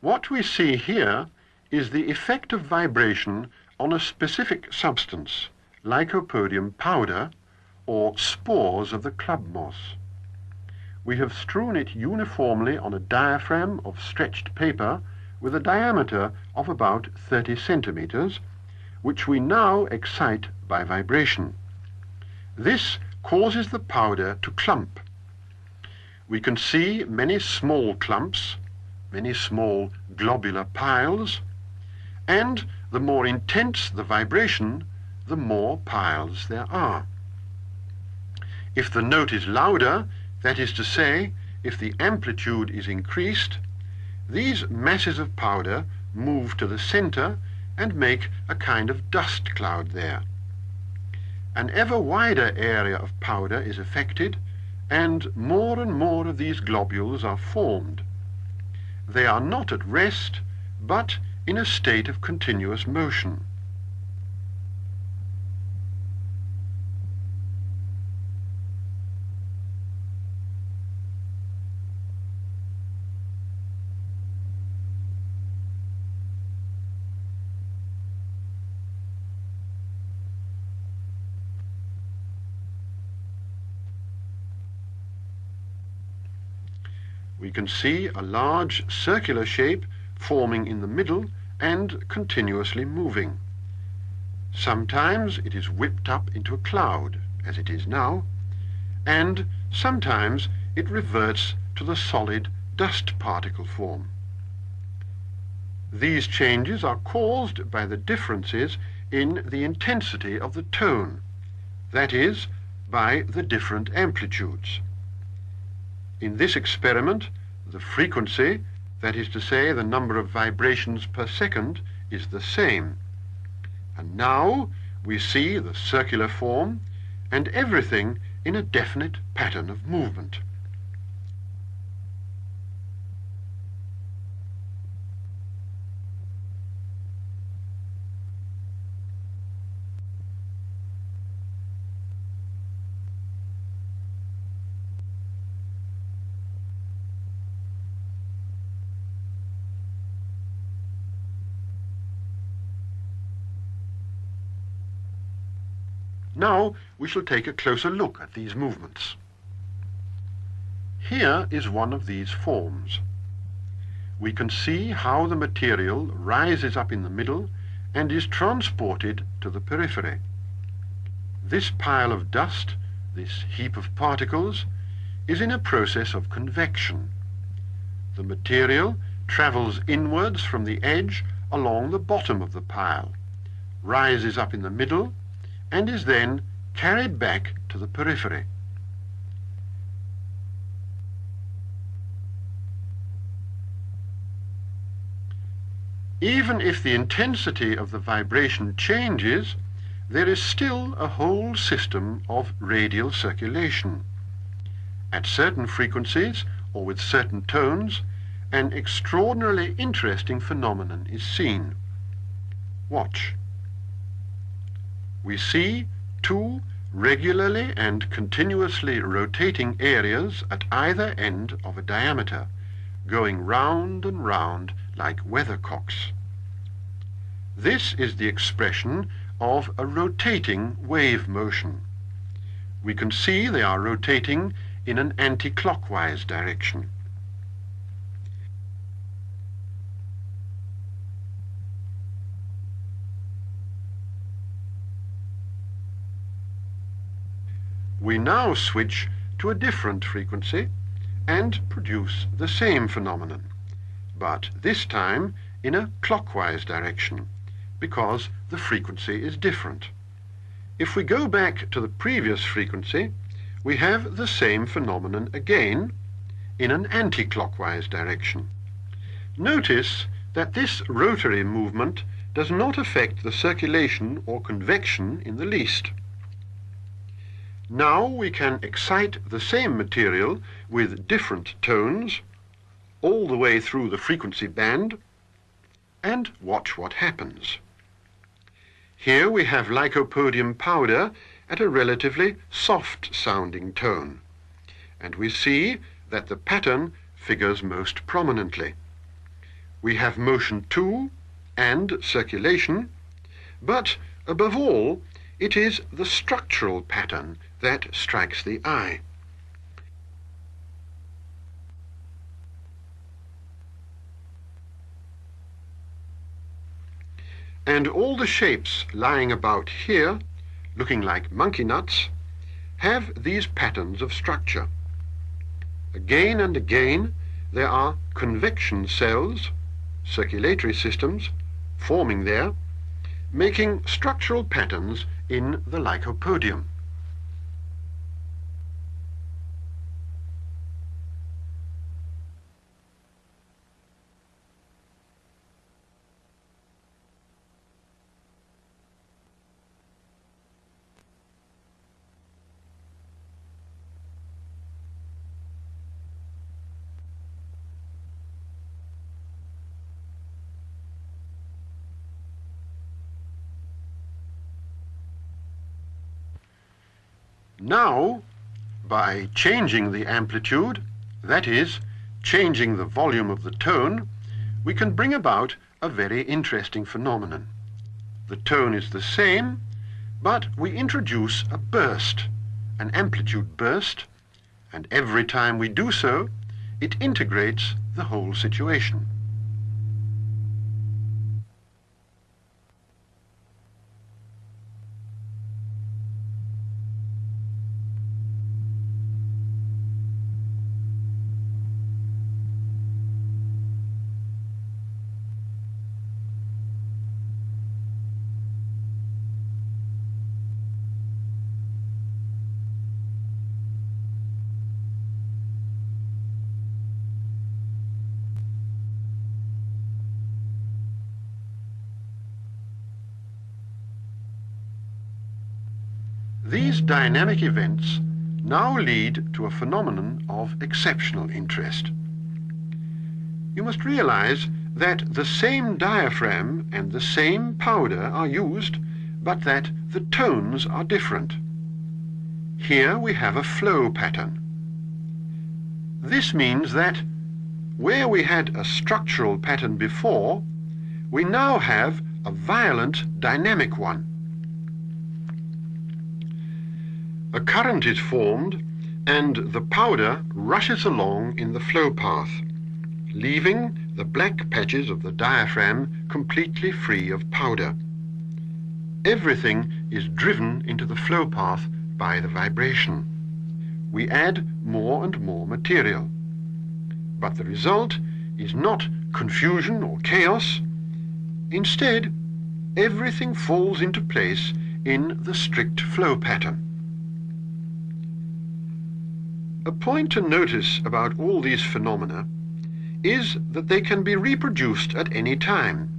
What we see here is the effect of vibration on a specific substance, lycopodium powder, or spores of the club moss. We have strewn it uniformly on a diaphragm of stretched paper with a diameter of about 30 centimeters, which we now excite by vibration. This causes the powder to clump. We can see many small clumps, many small globular piles, and the more intense the vibration, the more piles there are. If the note is louder, that is to say, if the amplitude is increased, these masses of powder move to the center and make a kind of dust cloud there. An ever wider area of powder is affected, and more and more of these globules are formed. They are not at rest, but in a state of continuous motion. We can see a large circular shape forming in the middle and continuously moving. Sometimes it is whipped up into a cloud, as it is now, and sometimes it reverts to the solid dust particle form. These changes are caused by the differences in the intensity of the tone, that is, by the different amplitudes. In this experiment, the frequency, that is to say, the number of vibrations per second, is the same. And now we see the circular form and everything in a definite pattern of movement. Now we shall take a closer look at these movements. Here is one of these forms. We can see how the material rises up in the middle and is transported to the periphery. This pile of dust, this heap of particles, is in a process of convection. The material travels inwards from the edge along the bottom of the pile, rises up in the middle, and is then carried back to the periphery. Even if the intensity of the vibration changes, there is still a whole system of radial circulation. At certain frequencies, or with certain tones, an extraordinarily interesting phenomenon is seen. Watch we see two regularly and continuously rotating areas at either end of a diameter, going round and round like weathercocks. This is the expression of a rotating wave motion. We can see they are rotating in an anti-clockwise direction. We now switch to a different frequency and produce the same phenomenon, but this time in a clockwise direction, because the frequency is different. If we go back to the previous frequency, we have the same phenomenon again in an anti-clockwise direction. Notice that this rotary movement does not affect the circulation or convection in the least. Now we can excite the same material with different tones all the way through the frequency band and watch what happens. Here we have lycopodium powder at a relatively soft sounding tone and we see that the pattern figures most prominently. we have motion too, and circulation, but above all, it is the structural pattern that strikes the eye. And all the shapes lying about here, looking like monkey nuts, have these patterns of structure. Again and again there are convection cells, circulatory systems, forming there, making structural patterns in the lycopodium. Now, by changing the amplitude, that is, changing the volume of the tone, we can bring about a very interesting phenomenon. The tone is the same, but we introduce a burst, an amplitude burst, and every time we do so, it integrates the whole situation. These dynamic events now lead to a phenomenon of exceptional interest. You must realize that the same diaphragm and the same powder are used, but that the tones are different. Here we have a flow pattern. This means that where we had a structural pattern before, we now have a violent dynamic one. A current is formed and the powder rushes along in the flow path, leaving the black patches of the diaphragm completely free of powder. Everything is driven into the flow path by the vibration. We add more and more material. But the result is not confusion or chaos. Instead, everything falls into place in the strict flow pattern. A point to notice about all these phenomena is that they can be reproduced at any time,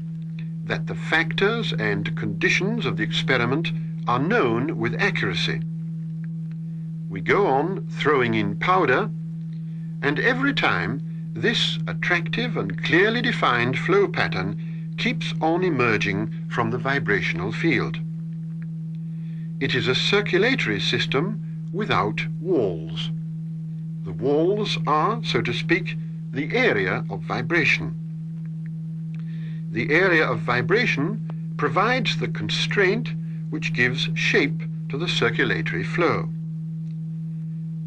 that the factors and conditions of the experiment are known with accuracy. We go on throwing in powder, and every time this attractive and clearly defined flow pattern keeps on emerging from the vibrational field. It is a circulatory system without walls. The walls are, so to speak, the area of vibration. The area of vibration provides the constraint which gives shape to the circulatory flow.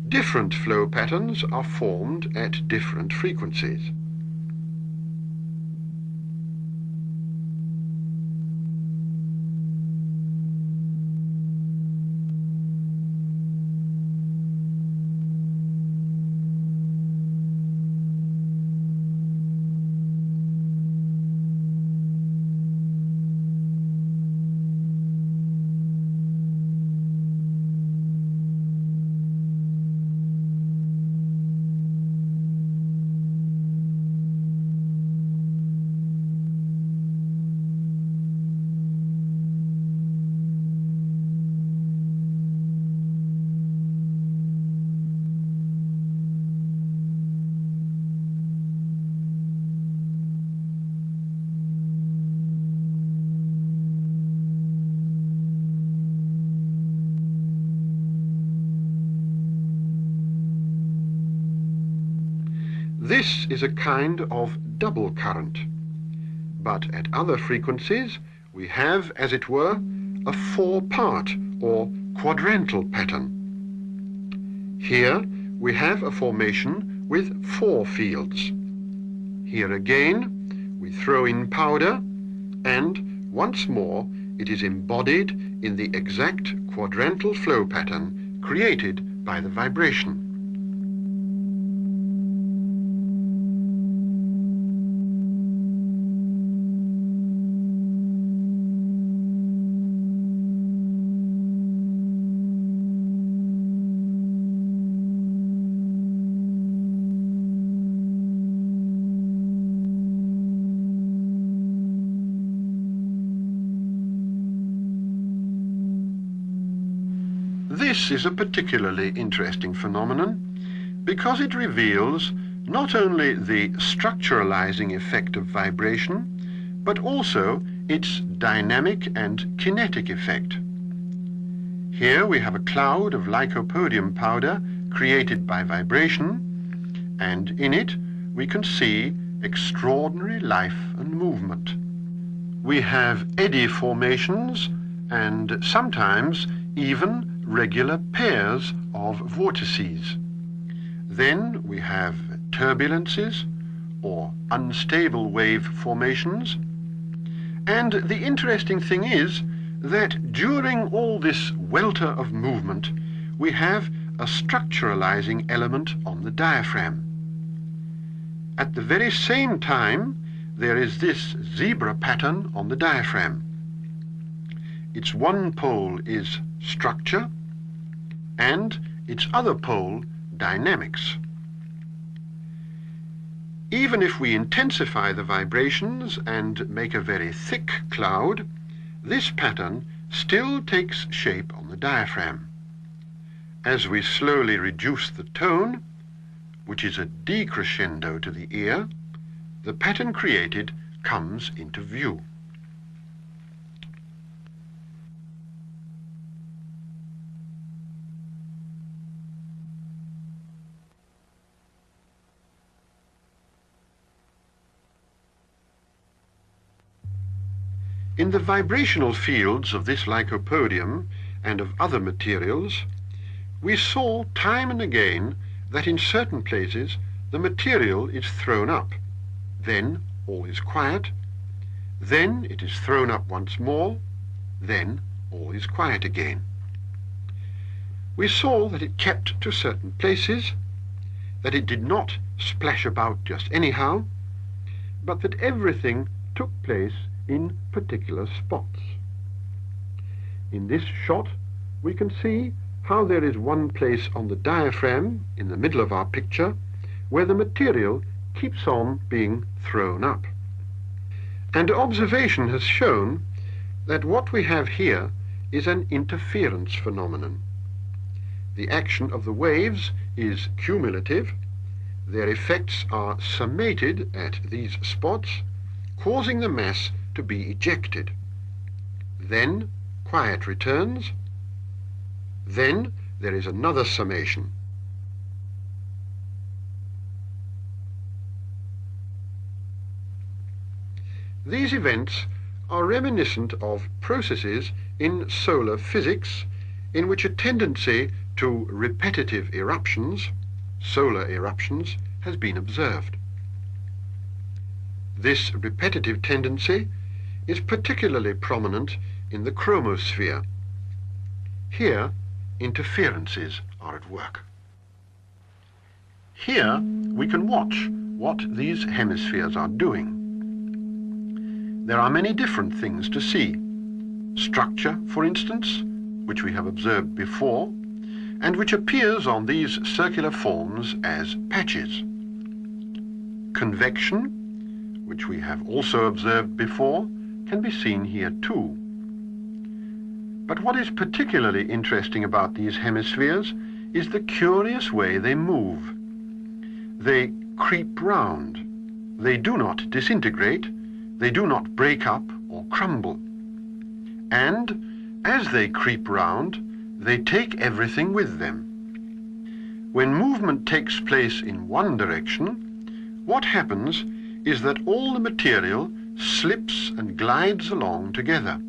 Different flow patterns are formed at different frequencies. This is a kind of double current. but at other frequencies we have, as it were, a four-part or quadrantal pattern. Here we have a formation with four fields. Here again we throw in powder and once more it is embodied in the exact quadrantal flow pattern created by the vibration. This is a particularly interesting phenomenon because it reveals not only the structuralizing effect of vibration, but also its dynamic and kinetic effect. Here we have a cloud of lycopodium powder created by vibration, and in it we can see extraordinary life and movement. We have eddy formations and sometimes even regular pairs of vortices. Then we have turbulences or unstable wave formations. And the interesting thing is that during all this welter of movement, we have a structuralizing element on the diaphragm. At the very same time, there is this zebra pattern on the diaphragm. Its one pole is structure, and its other pole, dynamics. Even if we intensify the vibrations and make a very thick cloud, this pattern still takes shape on the diaphragm. As we slowly reduce the tone, which is a decrescendo to the ear, the pattern created comes into view. In the vibrational fields of this lycopodium and of other materials, we saw time and again that in certain places the material is thrown up. Then all is quiet. Then it is thrown up once more. Then all is quiet again. We saw that it kept to certain places, that it did not splash about just anyhow, but that everything took place in particular spots. In this shot we can see how there is one place on the diaphragm in the middle of our picture where the material keeps on being thrown up. And observation has shown that what we have here is an interference phenomenon. The action of the waves is cumulative, their effects are summated at these spots, causing the mass to be ejected. Then quiet returns. Then there is another summation. These events are reminiscent of processes in solar physics in which a tendency to repetitive eruptions, solar eruptions, has been observed. This repetitive tendency is particularly prominent in the chromosphere. Here, interferences are at work. Here we can watch what these hemispheres are doing. There are many different things to see. Structure, for instance, which we have observed before, and which appears on these circular forms as patches. Convection, which we have also observed before, can be seen here too. But what is particularly interesting about these hemispheres is the curious way they move. They creep round. They do not disintegrate. They do not break up or crumble. And as they creep round, they take everything with them. When movement takes place in one direction, what happens is that all the material slips and glides along together.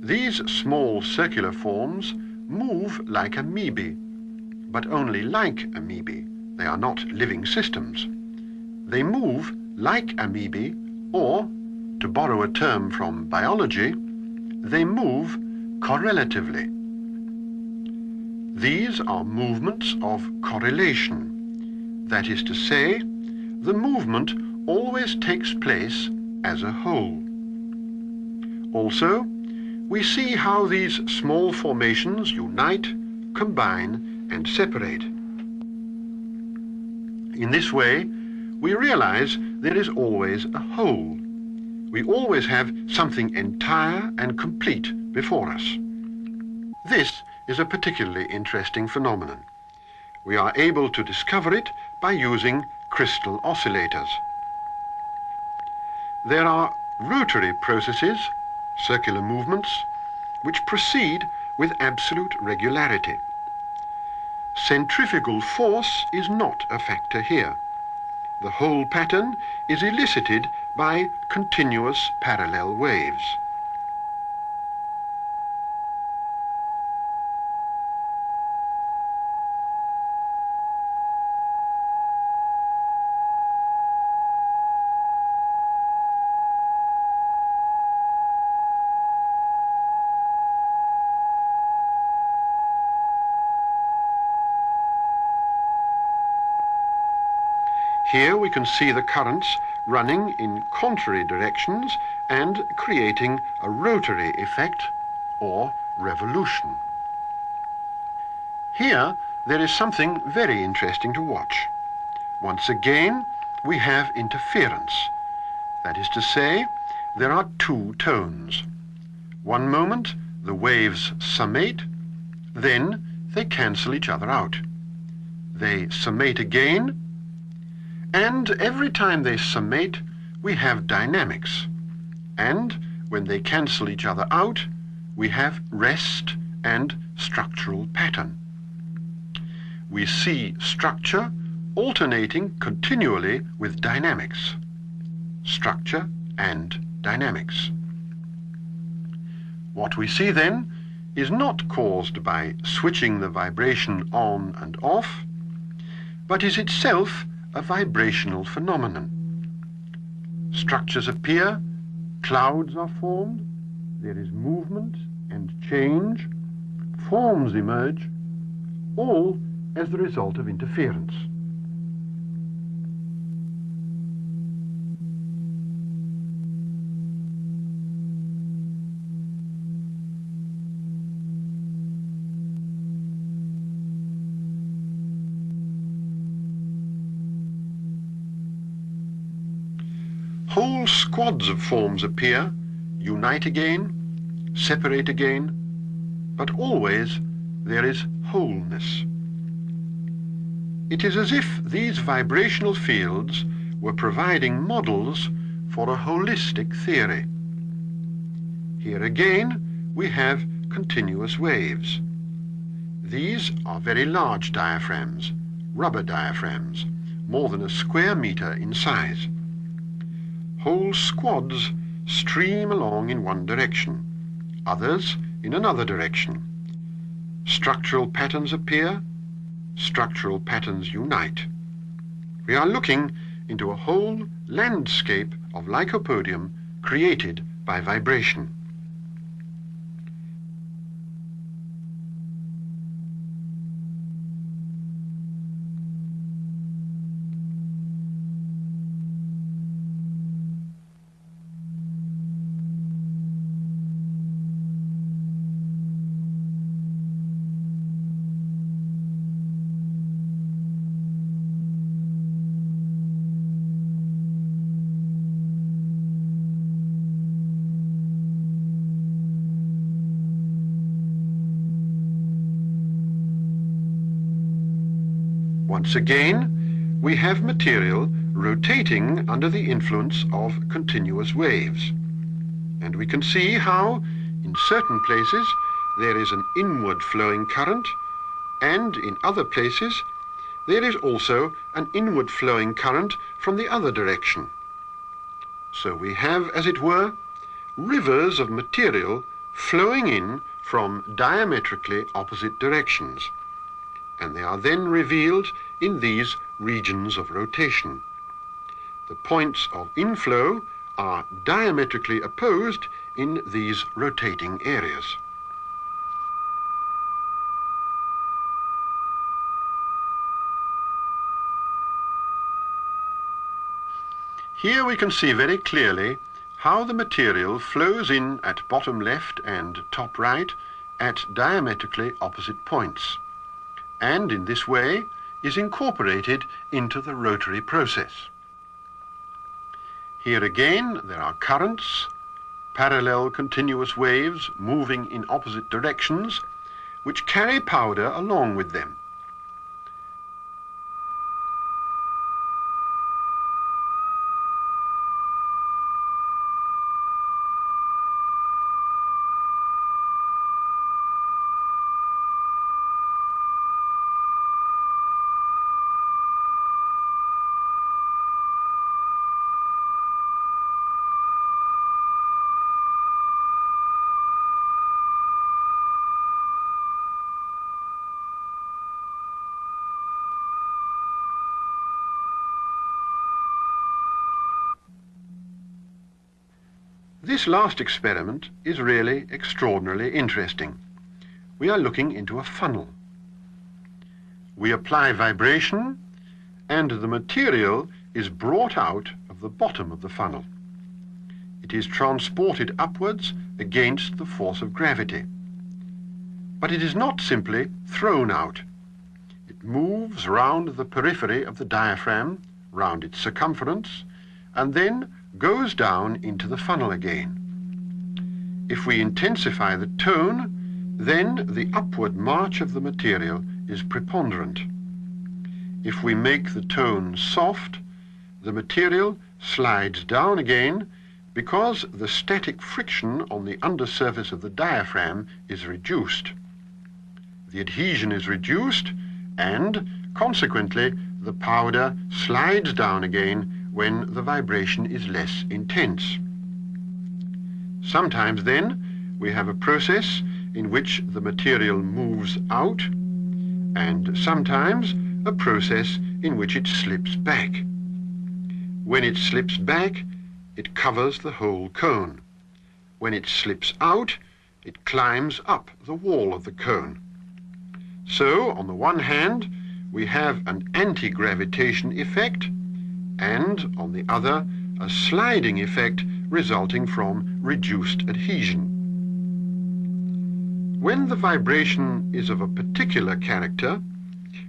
These small circular forms move like amoebae, but only like amoebae. They are not living systems. They move like amoebae, or, to borrow a term from biology, they move correlatively. These are movements of correlation. That is to say, the movement always takes place as a whole. Also, we see how these small formations unite, combine and separate. In this way, we realize there is always a whole. We always have something entire and complete before us. This is a particularly interesting phenomenon. We are able to discover it by using crystal oscillators. There are rotary processes, circular movements, which proceed with absolute regularity. Centrifugal force is not a factor here. The whole pattern is elicited by continuous parallel waves. Here we can see the currents running in contrary directions and creating a rotary effect or revolution. Here there is something very interesting to watch. Once again we have interference. That is to say, there are two tones. One moment the waves summate, then they cancel each other out. They summate again, and every time they summate, we have dynamics. And when they cancel each other out, we have rest and structural pattern. We see structure alternating continually with dynamics. Structure and dynamics. What we see then is not caused by switching the vibration on and off, but is itself a vibrational phenomenon. Structures appear, clouds are formed, there is movement and change, forms emerge, all as the result of interference. Whole squads of forms appear, unite again, separate again, but always there is wholeness. It is as if these vibrational fields were providing models for a holistic theory. Here again we have continuous waves. These are very large diaphragms, rubber diaphragms, more than a square meter in size whole squads stream along in one direction, others in another direction. Structural patterns appear, structural patterns unite. We are looking into a whole landscape of lycopodium created by vibration. Once again, we have material rotating under the influence of continuous waves. And we can see how, in certain places, there is an inward flowing current, and in other places, there is also an inward flowing current from the other direction. So we have, as it were, rivers of material flowing in from diametrically opposite directions, and they are then revealed in these regions of rotation. The points of inflow are diametrically opposed in these rotating areas. Here we can see very clearly how the material flows in at bottom left and top right at diametrically opposite points, and in this way is incorporated into the rotary process. Here again there are currents, parallel continuous waves moving in opposite directions, which carry powder along with them. This last experiment is really extraordinarily interesting. We are looking into a funnel. We apply vibration and the material is brought out of the bottom of the funnel. It is transported upwards against the force of gravity. But it is not simply thrown out. It moves round the periphery of the diaphragm, round its circumference, and then goes down into the funnel again. If we intensify the tone, then the upward march of the material is preponderant. If we make the tone soft, the material slides down again because the static friction on the undersurface of the diaphragm is reduced. The adhesion is reduced and, consequently, the powder slides down again when the vibration is less intense. Sometimes then we have a process in which the material moves out and sometimes a process in which it slips back. When it slips back, it covers the whole cone. When it slips out, it climbs up the wall of the cone. So, on the one hand, we have an anti-gravitation effect and, on the other, a sliding effect resulting from reduced adhesion. When the vibration is of a particular character,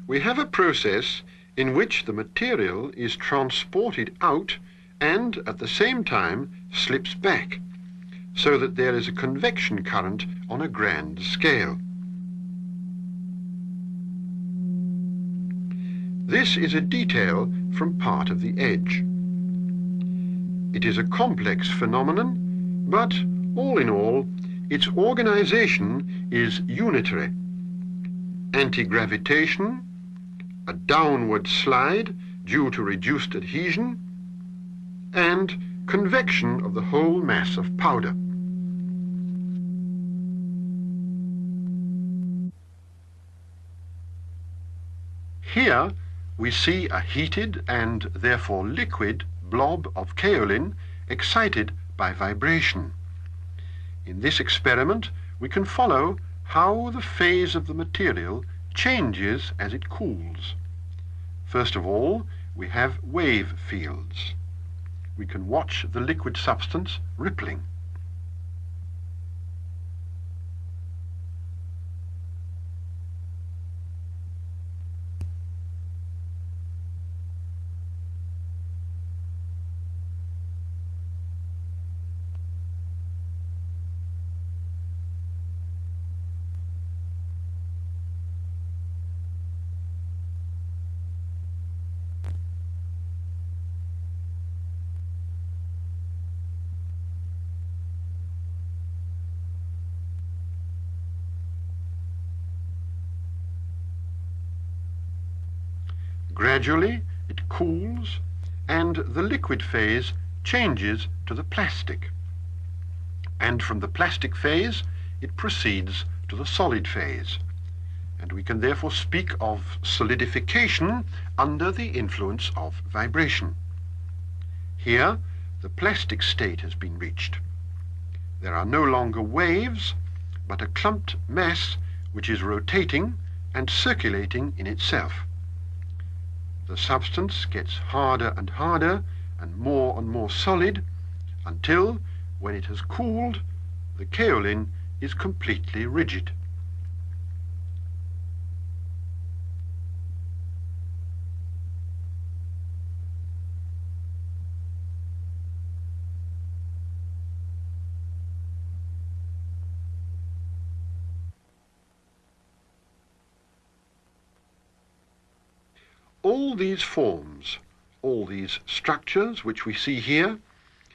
we have a process in which the material is transported out and at the same time slips back, so that there is a convection current on a grand scale. This is a detail from part of the edge. It is a complex phenomenon, but all in all, its organization is unitary. Anti-gravitation, a downward slide due to reduced adhesion, and convection of the whole mass of powder. Here we see a heated and therefore liquid blob of kaolin excited by vibration. In this experiment we can follow how the phase of the material changes as it cools. First of all, we have wave fields. We can watch the liquid substance rippling. Gradually it cools and the liquid phase changes to the plastic. And from the plastic phase, it proceeds to the solid phase. And we can therefore speak of solidification under the influence of vibration. Here, the plastic state has been reached. There are no longer waves, but a clumped mass which is rotating and circulating in itself. The substance gets harder and harder and more and more solid until, when it has cooled, the kaolin is completely rigid. All these forms, all these structures which we see here,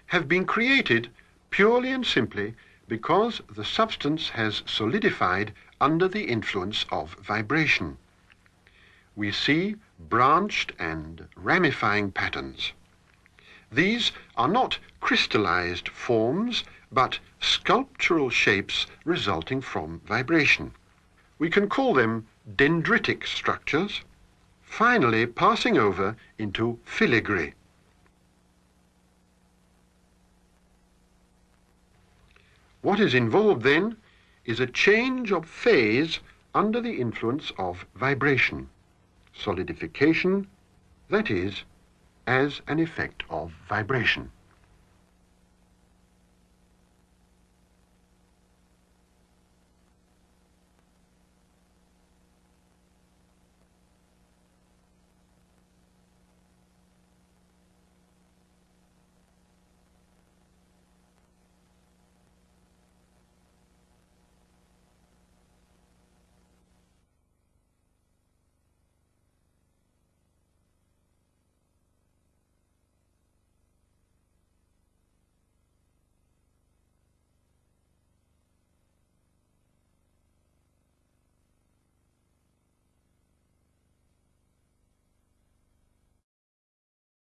have been created purely and simply because the substance has solidified under the influence of vibration. We see branched and ramifying patterns. These are not crystallized forms, but sculptural shapes resulting from vibration. We can call them dendritic structures, finally passing over into filigree. What is involved then is a change of phase under the influence of vibration, solidification, that is, as an effect of vibration.